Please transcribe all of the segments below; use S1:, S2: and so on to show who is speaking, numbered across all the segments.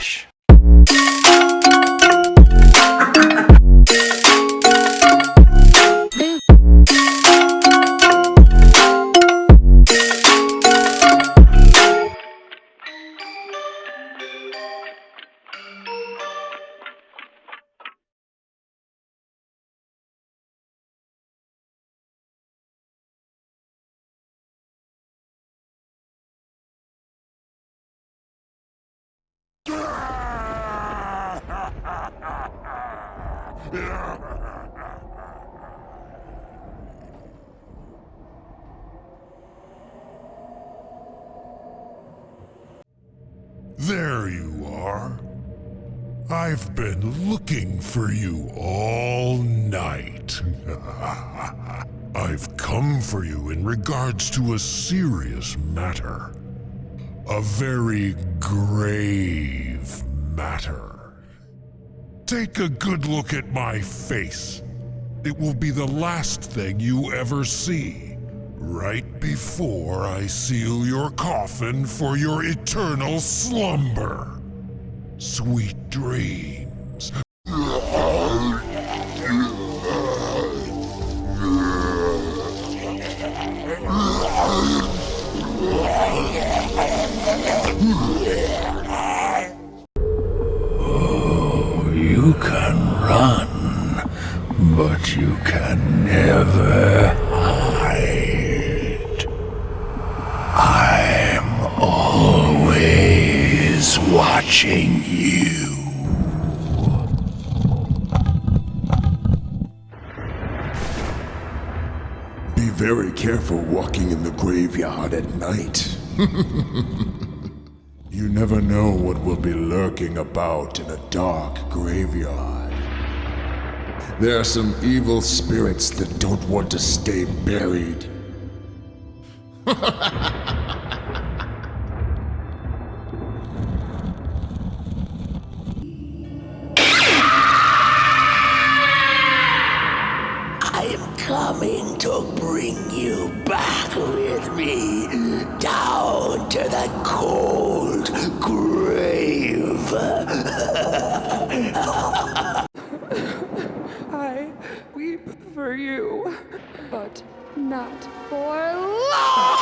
S1: Relaxa.
S2: There you are. I've been looking for you all night. I've come for you in regards to a serious matter. A very grave matter. Take a good look at my face. It will be the last thing you ever see. Right before I seal your coffin for your eternal slumber. Sweet dreams.
S3: Hide. I'm always watching you.
S4: Be very careful walking in the graveyard at night. you never know what will be lurking about in a dark graveyard. There are some evil spirits that don't want to stay buried.
S3: I'm coming to bring you back with me down to the cold grave.
S5: I weep for you, but not for long.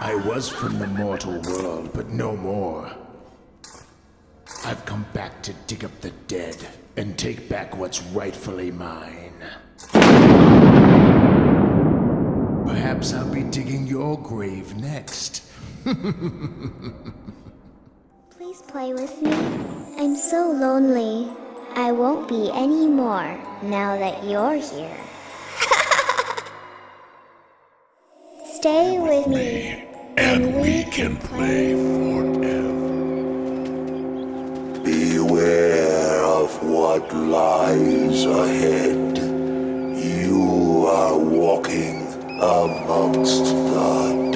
S4: I was from the mortal world, but no more. I've come back to dig up the dead and take back what's rightfully mine. Perhaps I'll be digging your grave next.
S6: Please play with me. I'm so lonely. I won't be anymore now that you're here. Stay with me, and we can play
S3: forever. Beware of what lies ahead. You are walking amongst the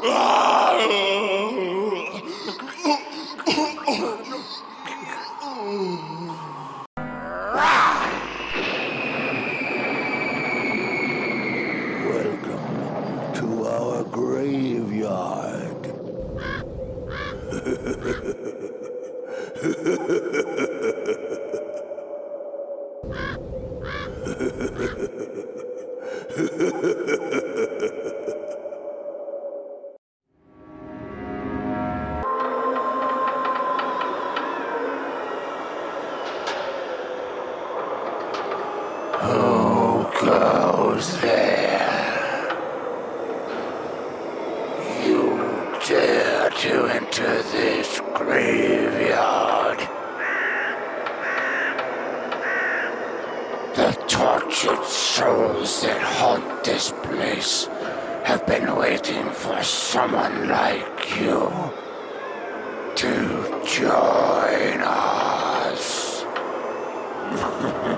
S3: Welcome to our graveyard. Who goes there? You dare to enter this graveyard? The tortured souls that haunt this place have been waiting for someone like you to join us.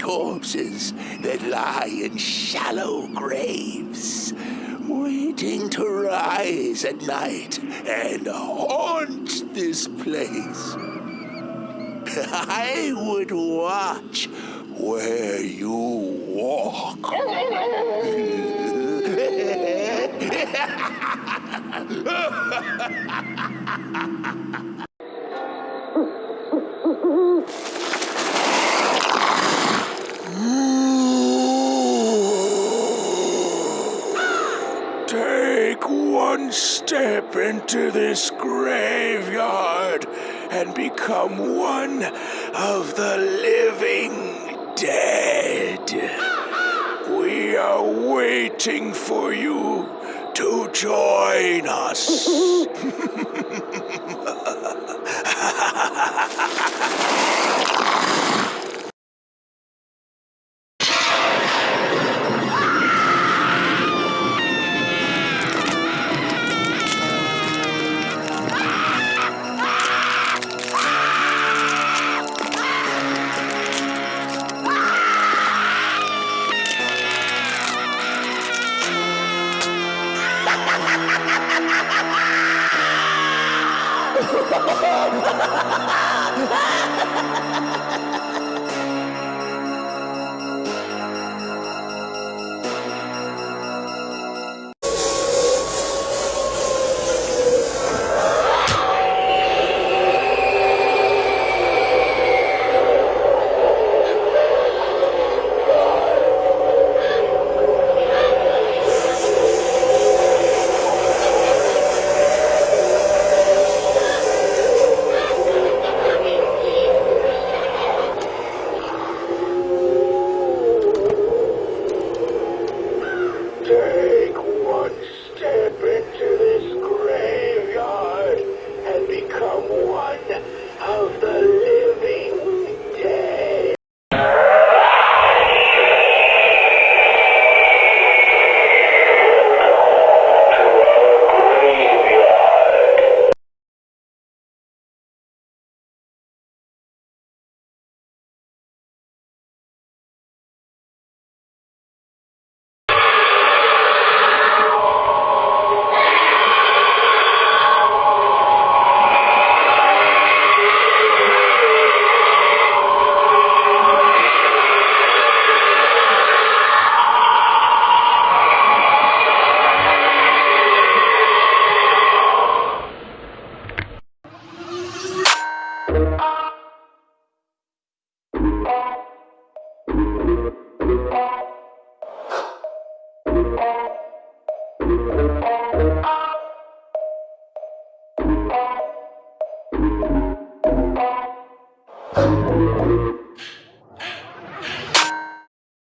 S3: corpses that lie in shallow graves, waiting to rise at night and haunt this place. I would watch where you walk. and become one of the living dead. We are waiting for you to join us. Ha ha ha ha ha!